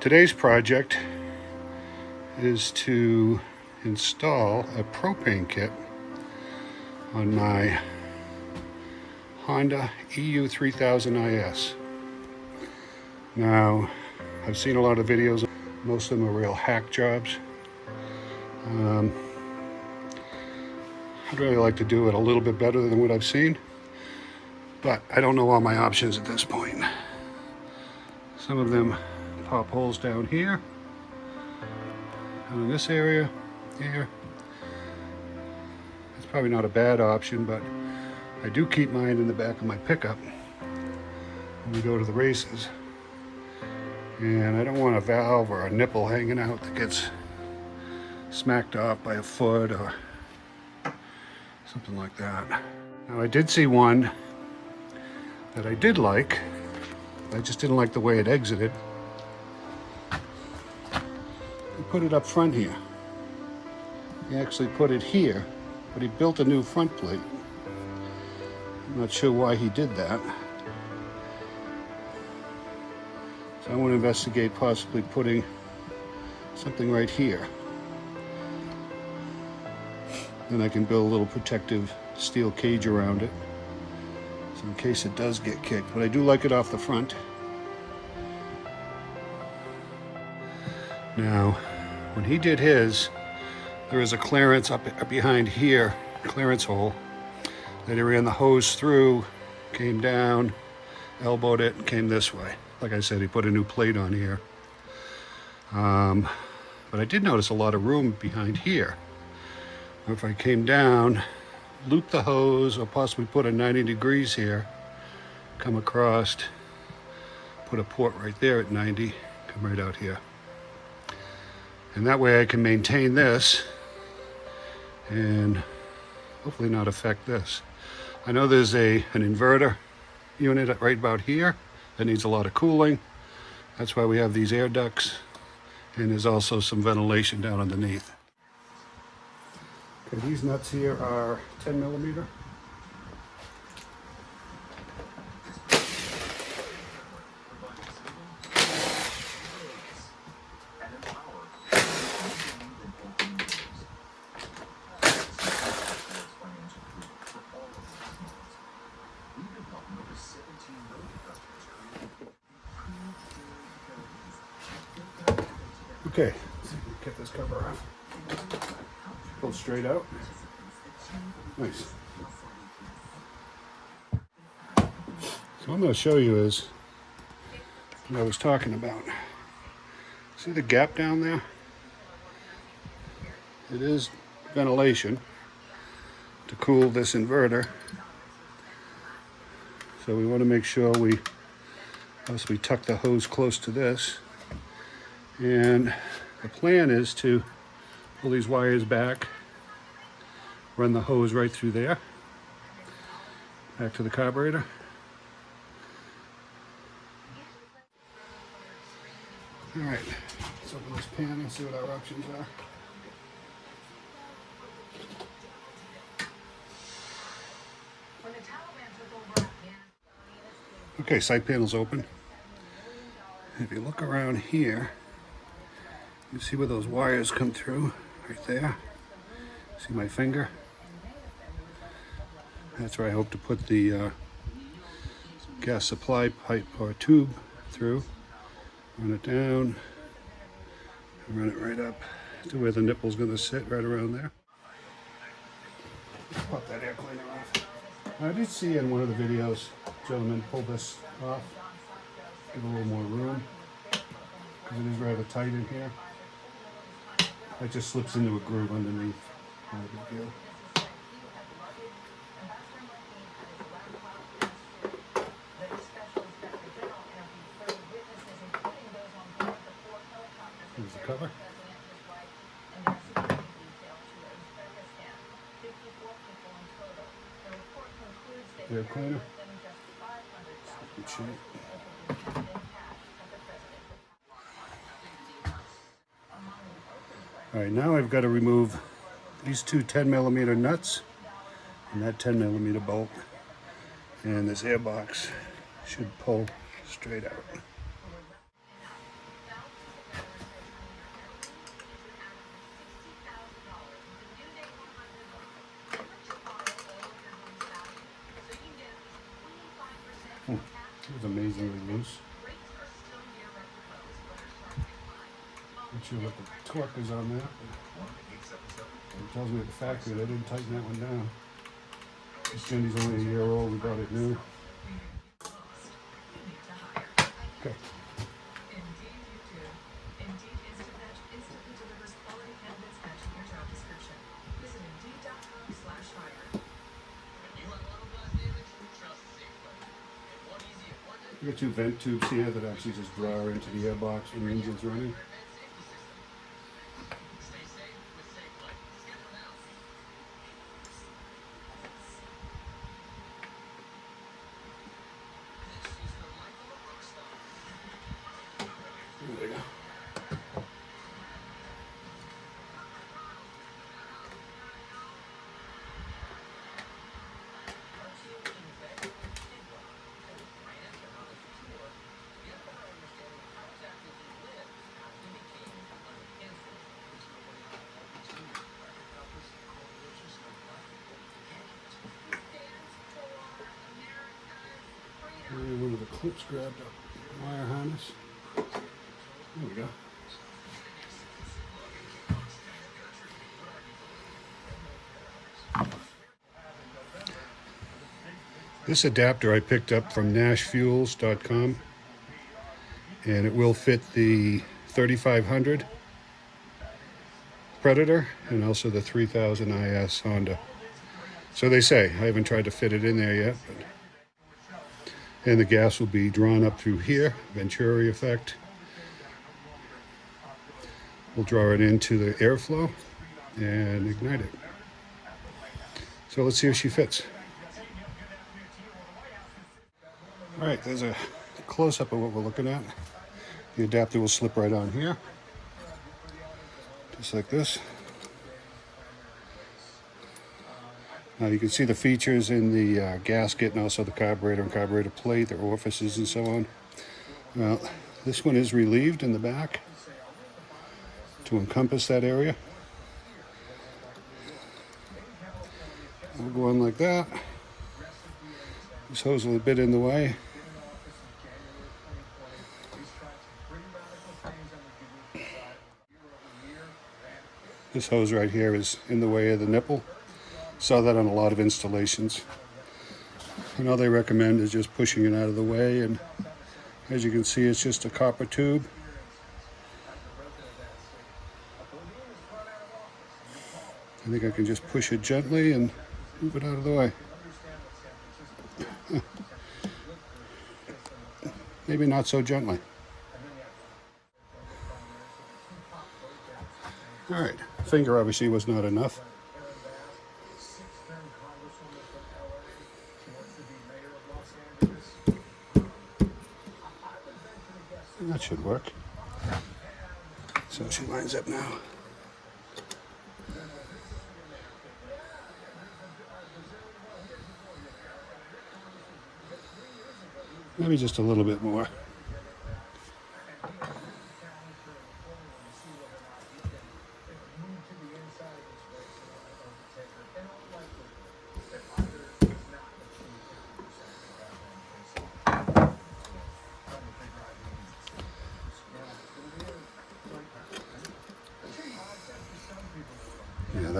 Today's project is to install a propane kit on my Honda EU3000IS. Now, I've seen a lot of videos, most of them are real hack jobs. Um, I'd really like to do it a little bit better than what I've seen, but I don't know all my options at this point. Some of them pop holes down here, and in this area, here. It's probably not a bad option, but I do keep mine in the back of my pickup when we go to the races. And I don't want a valve or a nipple hanging out that gets smacked off by a foot or something like that. Now I did see one that I did like. I just didn't like the way it exited. Put it up front here. He actually put it here, but he built a new front plate. I'm not sure why he did that. So I want to investigate possibly putting something right here. Then I can build a little protective steel cage around it. So in case it does get kicked. But I do like it off the front. Now, when he did his, there is a clearance up behind here, clearance hole, that he ran the hose through, came down, elbowed it, and came this way. Like I said, he put a new plate on here. Um, but I did notice a lot of room behind here. If I came down, loop the hose, or possibly put a 90 degrees here, come across, put a port right there at 90, come right out here. And that way I can maintain this and hopefully not affect this. I know there's a an inverter unit right about here that needs a lot of cooling. That's why we have these air ducts. And there's also some ventilation down underneath. Okay, these nuts here are 10 millimeter. Okay, let's get this cover off. Pull straight out. Nice. So to show you is what I was talking about. See the gap down there? It is ventilation to cool this inverter. So we want to make sure we as we tuck the hose close to this. And the plan is to pull these wires back, run the hose right through there, back to the carburetor. All right, let's open this pan and see what our options are. Okay, side panel's open. If you look around here, you see where those wires come through, right there. See my finger? That's where I hope to put the uh, gas supply pipe or tube through. Run it down, and run it right up to where the nipple's gonna sit, right around there. Pop that air cleaner off. I did see in one of the videos, gentlemen pull this off, give a little more room, because it is rather tight in here. That just slips into a groove underneath. Not a big deal. Cover. Air cleaner. Good shape. All right, now I've got to remove these two 10 millimeter nuts and that 10 millimeter bolt. And this air box should pull straight out. It was amazingly loose. Not sure what the on that. It tells me at the factory they didn't tighten that one down. This Cindy's only a year old, we bought it new. Okay. We got two vent tubes here that actually just draw into the airbox when the engine's running. Grabbed a wire harness. There we go. This adapter I picked up from nashfuels.com and it will fit the 3500 Predator and also the 3000 IS Honda. So they say. I haven't tried to fit it in there yet. But... And the gas will be drawn up through here, Venturi effect. We'll draw it into the airflow and ignite it. So let's see if she fits. All right, there's a close-up of what we're looking at. The adapter will slip right on here, just like this. Now you can see the features in the uh, gasket and also the carburetor and carburetor plate, their orifices and so on. Well, this one is relieved in the back to encompass that area. We'll go on like that. This hose is a bit in the way. This hose right here is in the way of the nipple. Saw that on a lot of installations. And all they recommend is just pushing it out of the way. And as you can see, it's just a copper tube. I think I can just push it gently and move it out of the way. Maybe not so gently. All right, finger obviously was not enough. Work. So she lines up now. Maybe just a little bit more.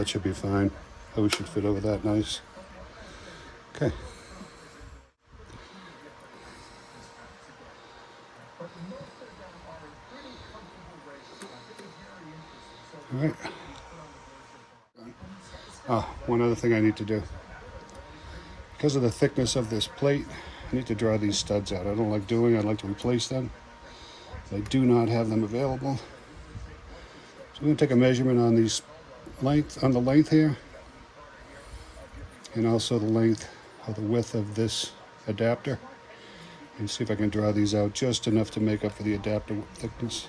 That should be fine. Hose should fit over that nice. Okay. All right. Ah, one other thing I need to do. Because of the thickness of this plate, I need to draw these studs out. I don't like doing, I'd like to replace them. I do not have them available. So I'm going to take a measurement on these length, on the length here, and also the length of the width of this adapter, and see if I can draw these out just enough to make up for the adapter thickness.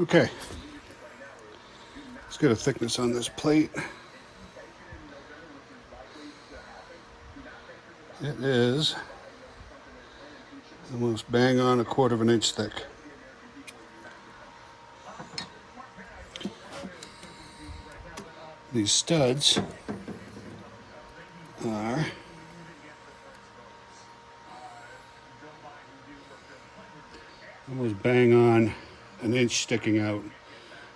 Okay. Let's get a thickness on this plate. It is almost bang on a quarter of an inch thick. these studs are almost bang on an inch sticking out.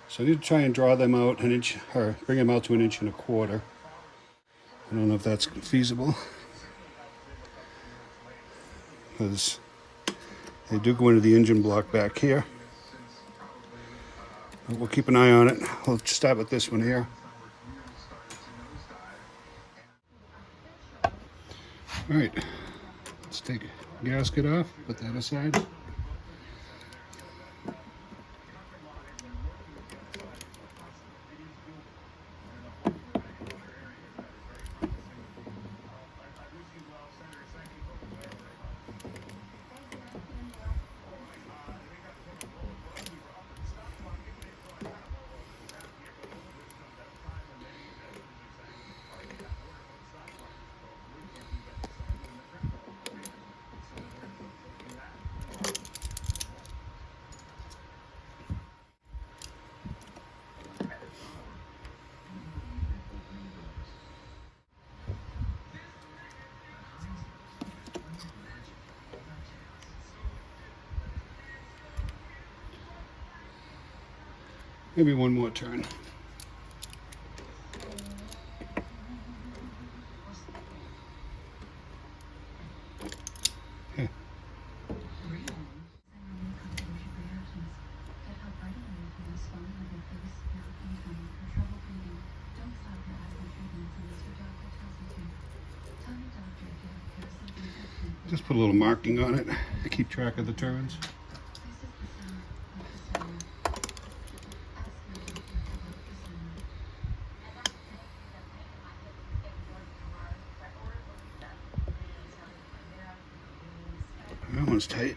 So I need to try and draw them out an inch, or bring them out to an inch and a quarter. I don't know if that's feasible. Because they do go into the engine block back here. But we'll keep an eye on it. We'll start with this one here. All right, let's take gasket off, put that aside. Maybe one more turn. Just put a little marking on it to keep track of the turns. Tight.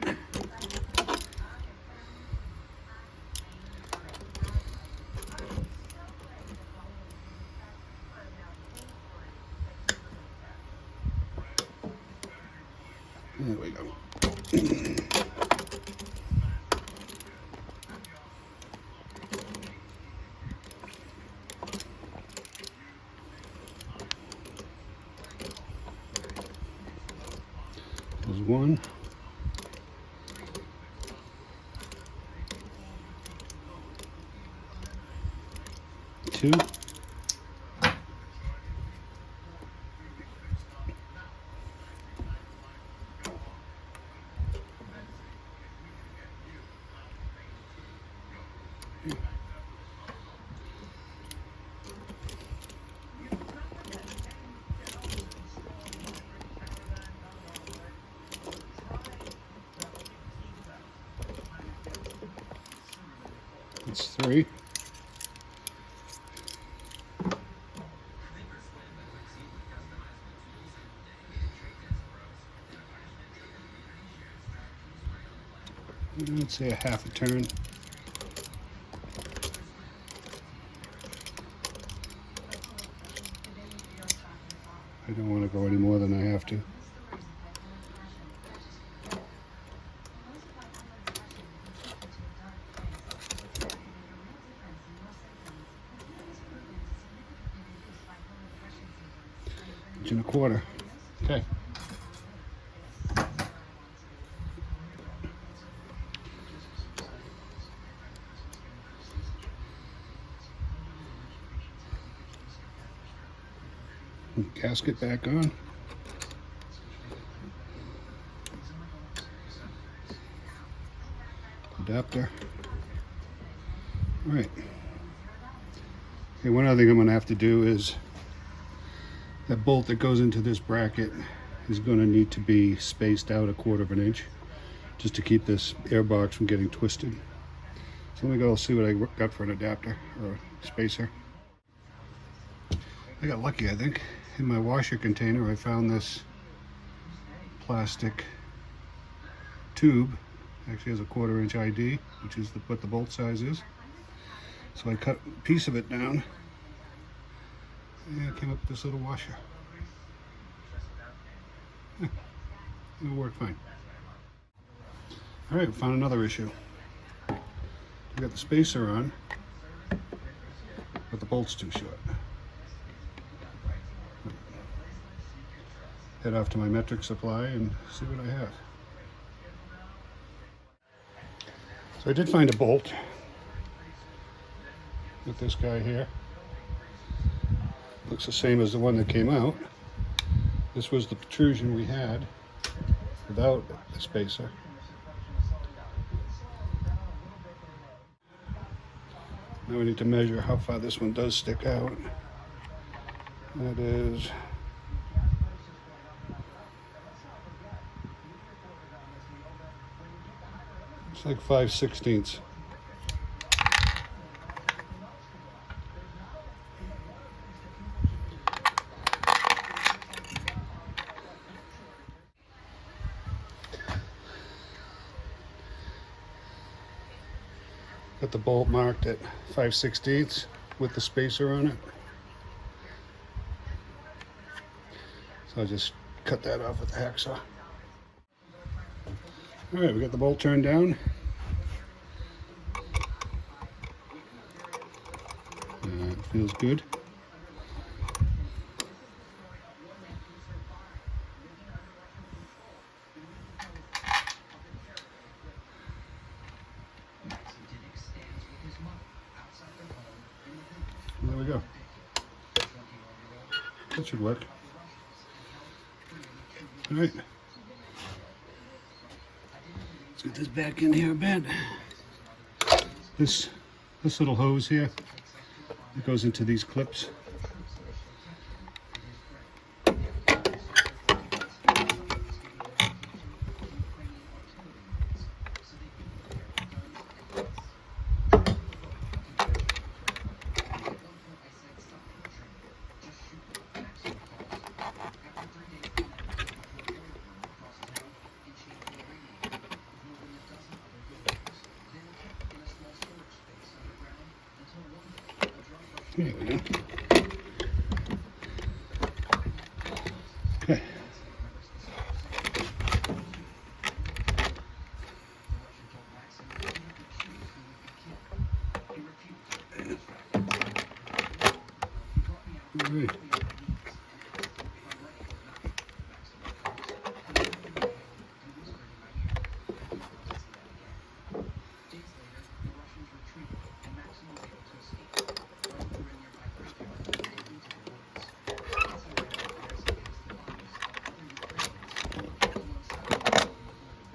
There we go. There's one. Two. That's three. Let's say a half a turn. I don't want to go any more than I have to. Inch and a quarter. Okay. Gasket back on. Adapter. All right. Okay, one other thing I'm gonna have to do is that bolt that goes into this bracket is to need to be spaced out a quarter of an inch just to keep this air box from getting twisted. So let me go see what I got for an adapter or spacer. I got lucky, I think. In my washer container, I found this plastic tube. Actually has a quarter inch ID, which is the, what the bolt size is. So I cut a piece of it down and it came up with this little washer. It'll work fine. All right, found another issue. We got the spacer on, but the bolt's too short. Head off to my metric supply and see what I have. So I did find a bolt with this guy here. Looks the same as the one that came out. This was the protrusion we had without the spacer. Now we need to measure how far this one does stick out. That is It's like five sixteenths. Got the bolt marked at 5 sixteenths with the spacer on it. So I'll just cut that off with the hacksaw. All right, we got the bolt turned down. Uh, it feels good. There we go. That should work. All right. Let's get this back in here a bit. This this little hose here, it goes into these clips. There we go. Okay. All right.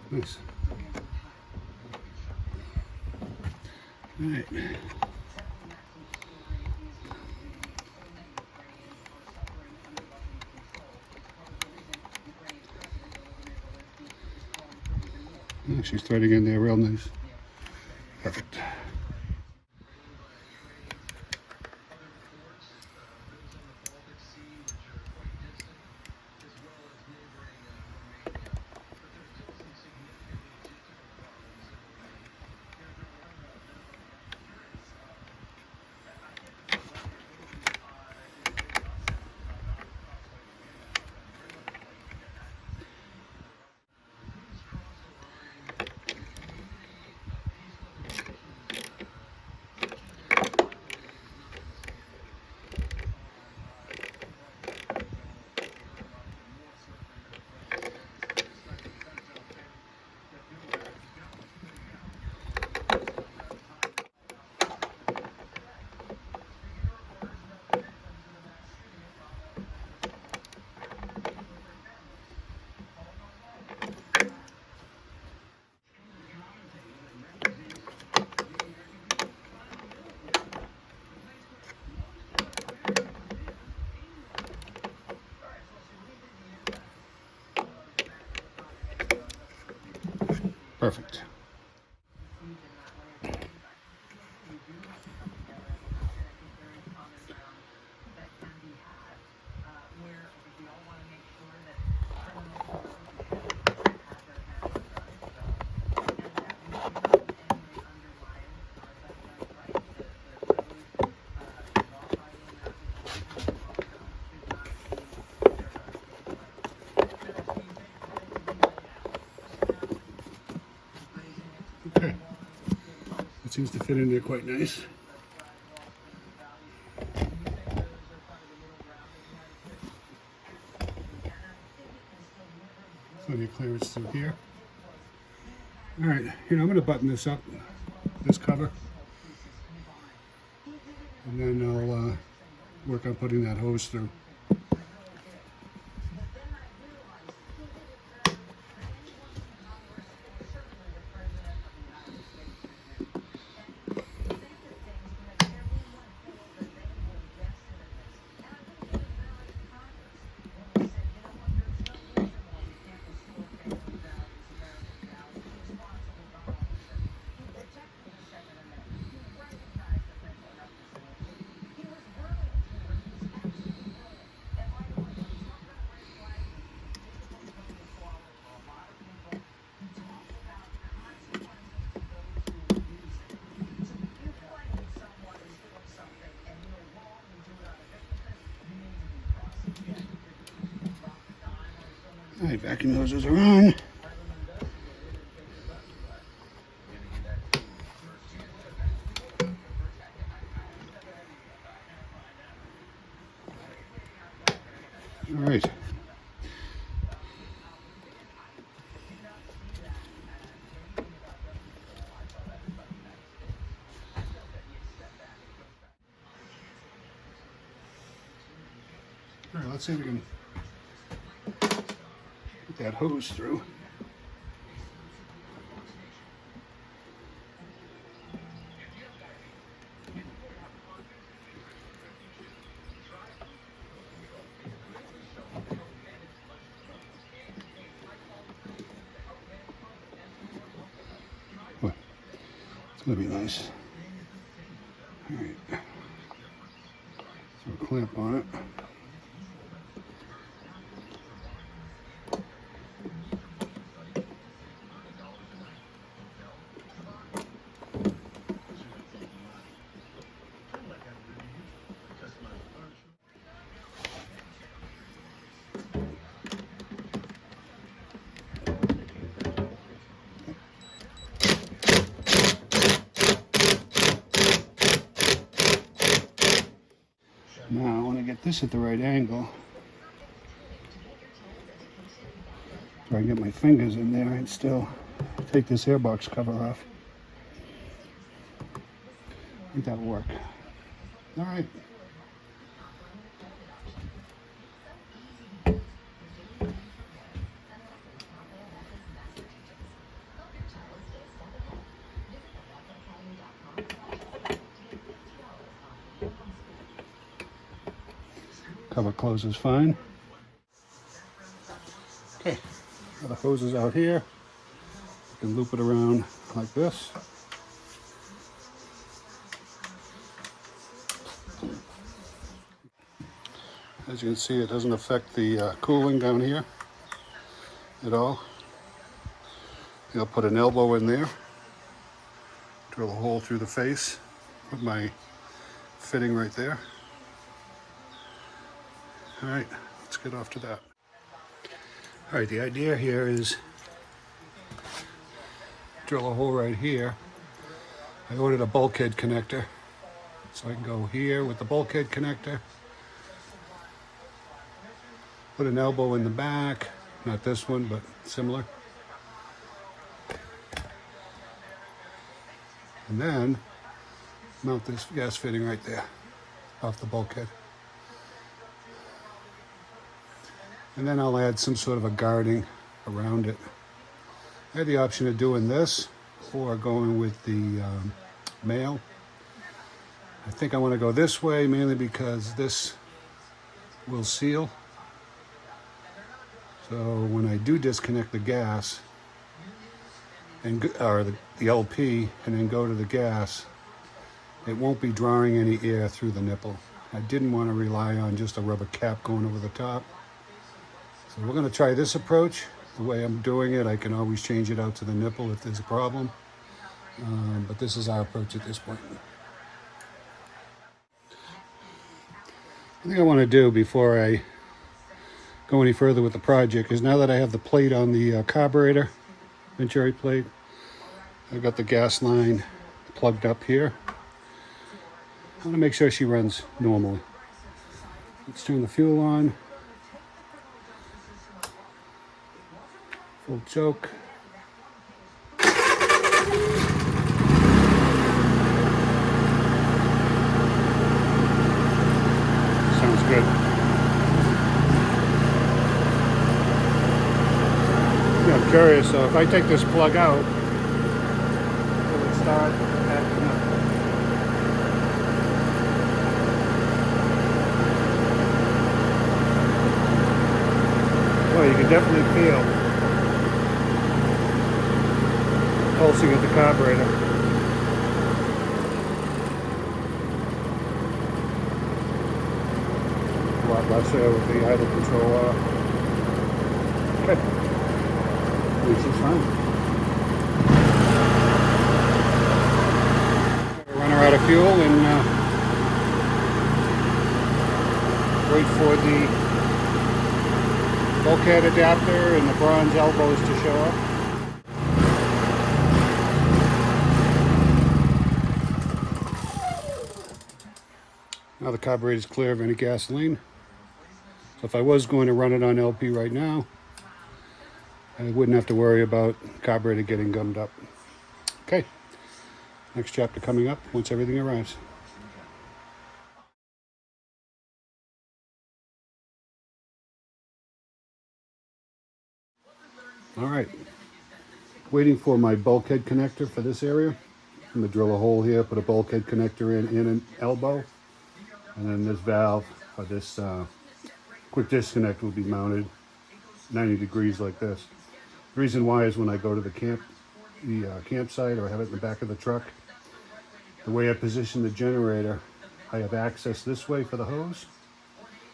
Nice. All right. Yeah, she's threading in there real nice. Perfect. Perfect. It seems to fit in there quite nice. Plenty of clearance through here. All right, know, I'm gonna button this up, this cover. And then I'll uh, work on putting that hose through. All right, vacuum hoses are on. All right. All right, let's see if we can hose through. What? It's gonna be nice. All right. Throw clamp on it. This at the right angle. So I get my fingers in there and still take this airbox cover off. I think that'll work. All right. Cover closes fine. Okay, the hoses out here. You can loop it around like this. As you can see, it doesn't affect the uh, cooling down here at all. I'll put an elbow in there, drill a hole through the face, put my fitting right there. All right, let's get off to that. All right, the idea here is drill a hole right here. I ordered a bulkhead connector, so I can go here with the bulkhead connector. Put an elbow in the back, not this one, but similar. And then mount this gas fitting right there off the bulkhead. And then I'll add some sort of a guarding around it. I had the option of doing this or going with the um, male. I think I want to go this way mainly because this will seal. So when I do disconnect the gas and or the, the LP and then go to the gas, it won't be drawing any air through the nipple. I didn't want to rely on just a rubber cap going over the top. So we're going to try this approach. The way I'm doing it, I can always change it out to the nipple if there's a problem. Um, but this is our approach at this point. I think I want to do before I go any further with the project is now that I have the plate on the uh, carburetor, Venturi plate, I've got the gas line plugged up here. I want to make sure she runs normally. Let's turn the fuel on. Full choke. Sounds good. Yeah, I'm curious, so if I take this plug out, will it start? Well, you can definitely feel pulsing of the carburetor. Less there with the idle control. Okay. Which is fine. Run her out of fuel and uh, wait for the bulkhead adapter and the bronze elbows to show up. Carburetor is clear of any gasoline. So if I was going to run it on LP right now, I wouldn't have to worry about carburetor getting gummed up. Okay, next chapter coming up once everything arrives. All right, waiting for my bulkhead connector for this area. I'm gonna drill a hole here, put a bulkhead connector in, in an elbow, and then this valve, or this uh, quick disconnect will be mounted 90 degrees like this. The reason why is when I go to the camp, the uh, campsite or have it in the back of the truck, the way I position the generator, I have access this way for the hose.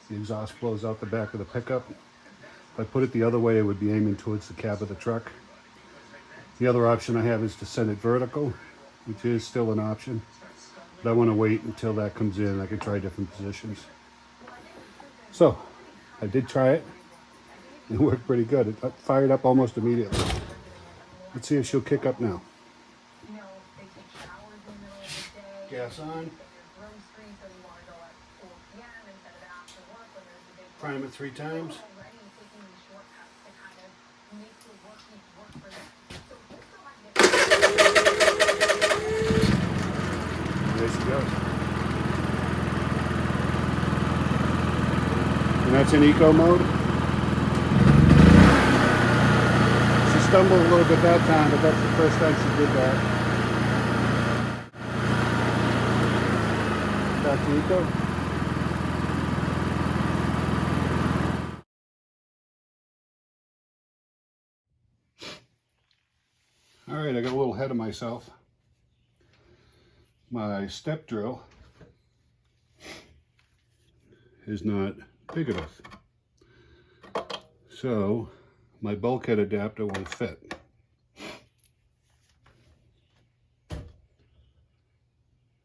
The exhaust blows out the back of the pickup. If I put it the other way, it would be aiming towards the cab of the truck. The other option I have is to send it vertical, which is still an option. But I want to wait until that comes in. I can try different positions. So, I did try it. It worked pretty good. It fired up almost immediately. Let's see if she'll kick up now. Gas on. they take showers in the middle of the day. Gas on. Room screen, so you want to go at 4 p.m. instead of after work when there's a big Prime it three times. already taking these shortcuts to kind of make the work week work for them. So just so I goes. And that's in eco mode. She stumbled a little bit that time, but that's the first time she did that. Back to eco. All right, I got a little ahead of myself my step drill is not big enough. So my bulkhead adapter won't fit.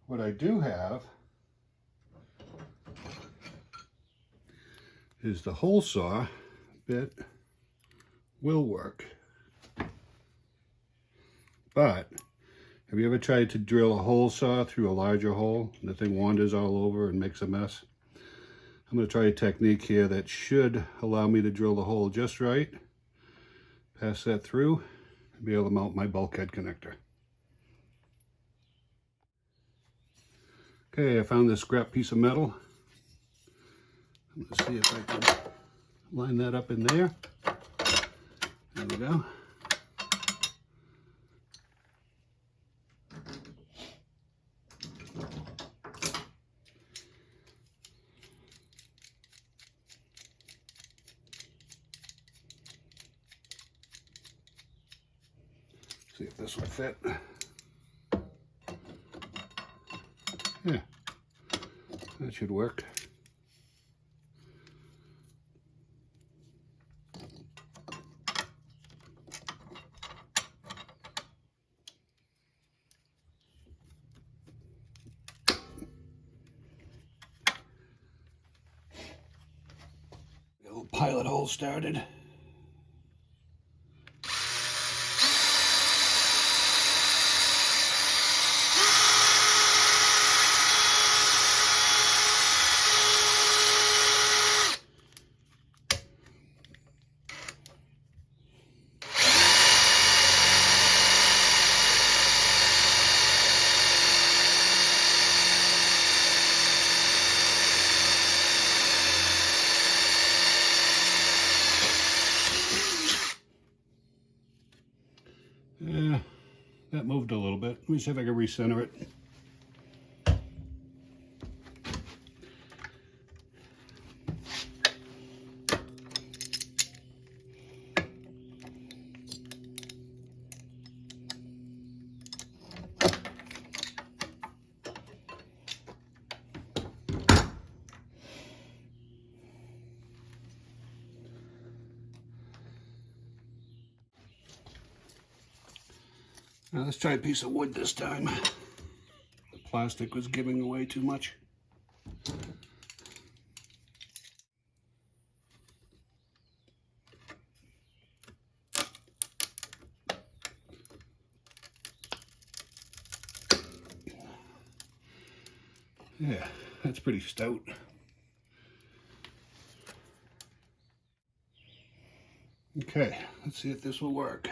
What I do have is the hole saw bit will work. But have you ever tried to drill a hole saw through a larger hole? The thing wanders all over and makes a mess. I'm going to try a technique here that should allow me to drill the hole just right, pass that through, and be able to mount my bulkhead connector. Okay, I found this scrap piece of metal. I'm going to see if I can line that up in there. There we go. See this. Yeah, that should work. Pilot hole started. That moved a little bit. Let me see if I can recenter it. Let's try a piece of wood this time. The plastic was giving away too much. Yeah, that's pretty stout. Okay, let's see if this will work.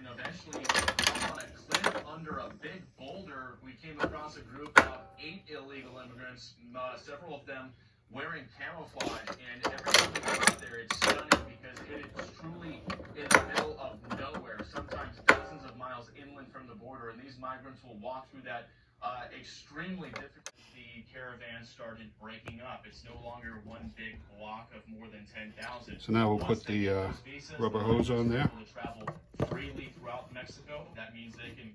And eventually, on a cliff under a big boulder, we came across a group of eight illegal immigrants, uh, several of them wearing camouflage. And every time we go out there, it's stunning because it is truly in the middle of nowhere, sometimes dozens of miles inland from the border. And these migrants will walk through that uh, extremely difficult. The caravan started breaking up. It's no longer one big block of more than 10,000. So now we'll Once put they the, get uh, those visas, rubber they're hose on there. able to travel freely throughout Mexico. That means they can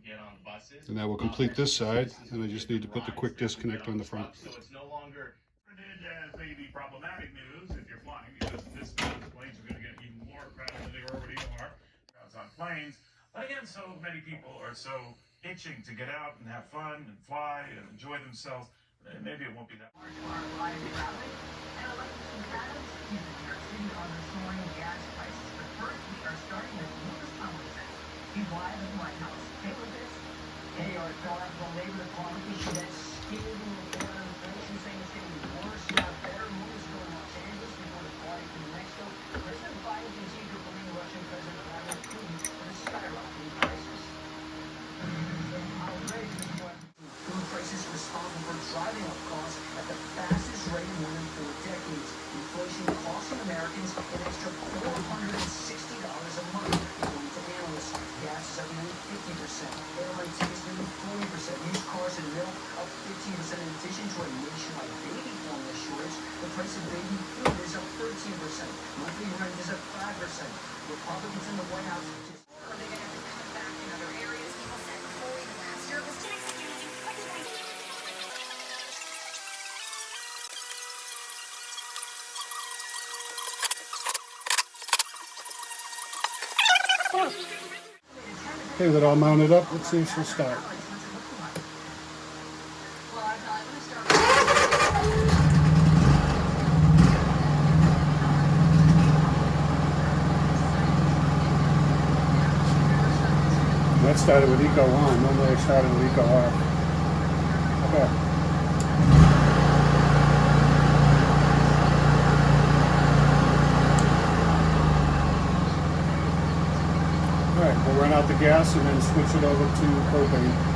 get on buses. And that will complete this side, and I just need to put the quick disconnect on the front. So it's no longer Printed as maybe problematic news if you're flying, because this means planes are going to get even more crowded than they already are. Crowds on planes. But again, so many people are so itching to get out and have fun and fly and enjoy themselves. Maybe it won't be that. In the starting with Louis Tomlinson. He's live at the White House. Look at this. Hey, our Colorado Labor Department issued that scathing report on inflation saying it's getting worse, not better. Moves going Los Angeles before the party from Mexico. President Biden continued to blame Russian President Vladimir Putin for the skyrocketing prices. Food prices responsible for driving up costs at the fastest rate in more than four decades. Inflation costing Americans an extra $460 a month, according to analysts. Gas is up nearly 50%. Airline tickets nearly 40%. Used cars and milk up 15% in addition to a nationwide baby formula shortage. The price of baby food is up 13%. Monthly rent is up 5%. Republicans in the White House Okay, with it all mounted up, let's see if she'll start. That started with eco on, normally I started with eco off. Okay. All right, we'll run out the gas and then switch it over to propane.